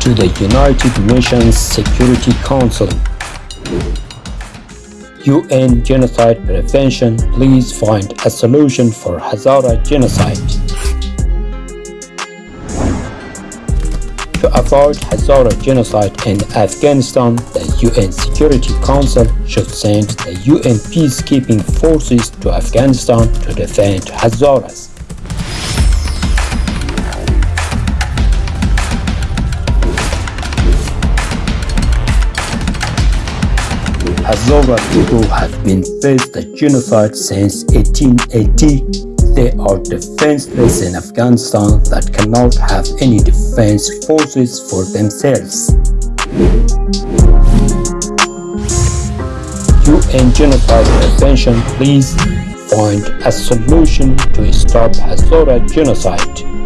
to the United Nations Security Council. UN Genocide Prevention, please find a solution for Hazara genocide. To avoid Hazara genocide in Afghanistan, the UN Security Council should send the UN peacekeeping forces to Afghanistan to defend Hazaras. Hazara people have been faced the genocide since 1880 they are defenseless in Afghanistan that cannot have any defense forces for themselves. UN Genocide Prevention please find a solution to stop Hazara genocide.